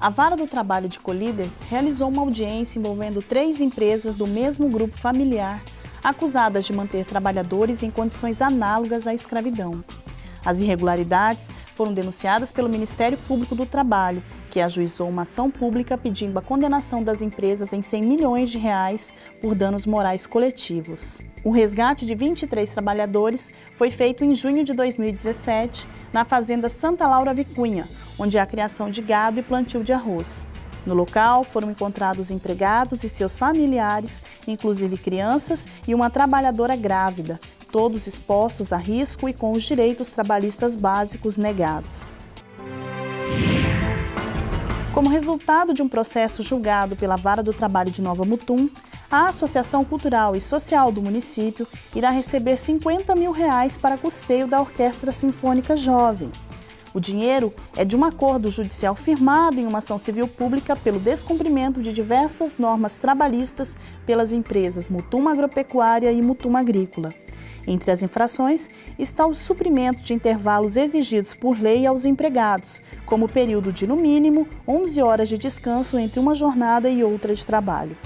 A Vara do Trabalho de Colíder realizou uma audiência envolvendo três empresas do mesmo grupo familiar acusadas de manter trabalhadores em condições análogas à escravidão. As irregularidades foram denunciadas pelo Ministério Público do Trabalho, que ajuizou uma ação pública pedindo a condenação das empresas em 100 milhões de reais por danos morais coletivos. O resgate de 23 trabalhadores foi feito em junho de 2017 na fazenda Santa Laura Vicunha, onde há criação de gado e plantio de arroz. No local foram encontrados empregados e seus familiares, inclusive crianças e uma trabalhadora grávida, todos expostos a risco e com os direitos trabalhistas básicos negados. Como resultado de um processo julgado pela Vara do Trabalho de Nova Mutum, a Associação Cultural e Social do município irá receber 50 mil reais para custeio da Orquestra Sinfônica Jovem. O dinheiro é de um acordo judicial firmado em uma ação civil pública pelo descumprimento de diversas normas trabalhistas pelas empresas Mutum Agropecuária e Mutum Agrícola. Entre as infrações está o suprimento de intervalos exigidos por lei aos empregados, como o período de, no mínimo, 11 horas de descanso entre uma jornada e outra de trabalho.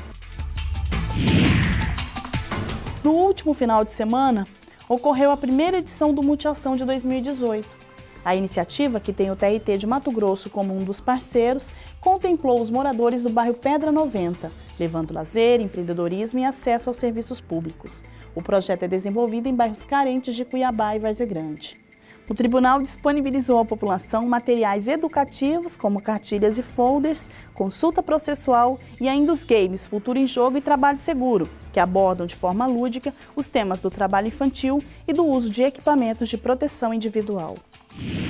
No último final de semana, ocorreu a primeira edição do Multiação de 2018. A iniciativa, que tem o TRT de Mato Grosso como um dos parceiros, contemplou os moradores do bairro Pedra 90, levando lazer, empreendedorismo e acesso aos serviços públicos. O projeto é desenvolvido em bairros carentes de Cuiabá e Várzea Grande. O tribunal disponibilizou à população materiais educativos, como cartilhas e folders, consulta processual e ainda os games Futuro em Jogo e Trabalho Seguro, que abordam de forma lúdica os temas do trabalho infantil e do uso de equipamentos de proteção individual. Yeah.